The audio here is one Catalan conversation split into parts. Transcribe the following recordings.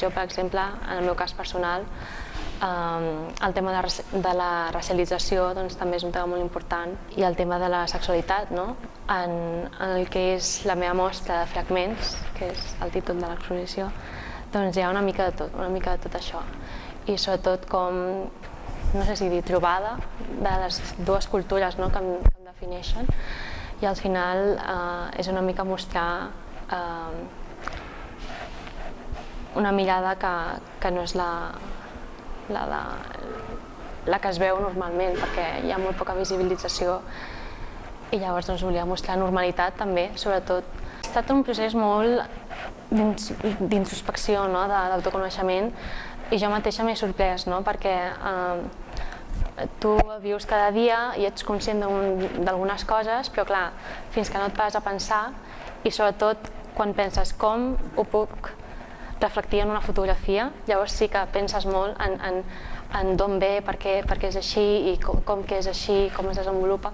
Jo, per exemple, en el meu cas personal, eh, el tema de, de la racialització doncs, també és un tema molt important i el tema de la sexualitat, no? en, en el que és la meva mostra de fragments, que és el títol de l'exposició, doncs hi ha una mica de tot, una mica de tot això. I sobretot com, no sé si dir, trobada de les dues cultures no? que, em, que em defineixen i al final eh, és una mica mostrar eh, una mirada que, que no és la, la, de, la que es veu normalment, perquè hi ha molt poca visibilització i llavors doncs, volia mostrar normalitat també, sobretot. Ha estat un procés molt d'introspecció, no? d'autoconeixement, i jo mateixa m'he sorprès, no? perquè eh, tu vius cada dia i ets conscient d'algunes coses, però clar, fins que no et vas a pensar, i sobretot quan penses com ho puc reflectir en una fotografia, llavors sí que penses molt en, en, en d'on ve, per què, per què és així i com, com que és així, com es desenvolupa.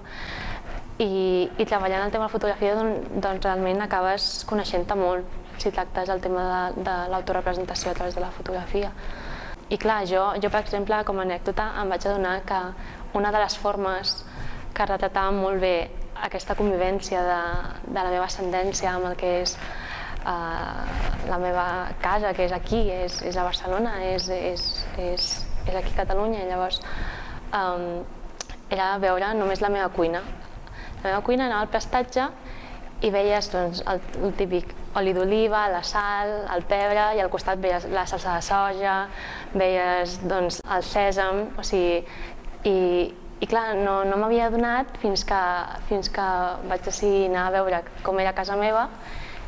I, i treballant el tema de la fotografia doncs, doncs realment acabes coneixent-te molt si tractes el tema de, de l'autorepresentació a través de la fotografia. I clar, jo, jo per exemple, com a anècdota, em vaig adonar que una de les formes que retratava molt bé aquesta convivència de, de la meva ascendència amb el que és la meva casa, que és aquí, és, és a Barcelona, és, és, és, és aquí a Catalunya, llavors um, era veure només la meva cuina. La meva cuina anava al prestatge i veies doncs, el, el típic oli d'oliva, la sal, el pebre i al costat veies la salsa de soja, veies doncs, el sèsam, o sigui, i, i clar, no, no m'havia adonat fins que, fins que vaig decidir anar a veure com era casa meva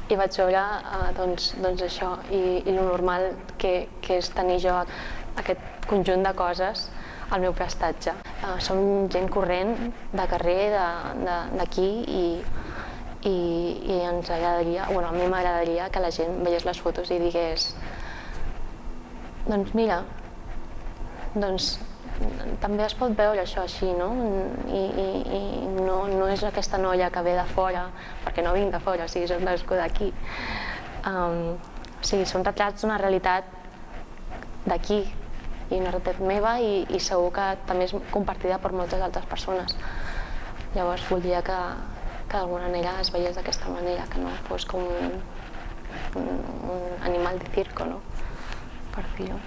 i vaig veure eh, doncs, doncs això i, i el normal que, que és tenir jo aquest conjunt de coses al meu prestatge. Eh, som gent corrent de carrer d'aquí i, i, i ens agradaria, bueno, a mi m'agradaria que la gent veiés les fotos i digués doncs mira, doncs també es pot veure això així, no? I, i, i no, no és aquesta noia que ve de fora, perquè no vinc de fora, o sigui, soc nascuda aquí. Um, o sigui, són retrats d'una realitat d'aquí, i una realitat meva i, i segur que també és compartida per moltes altres persones. Llavors volia que, que d'alguna manera es veiés d'aquesta manera, que no fos com un, un, un animal de circo, no? per dir-ho.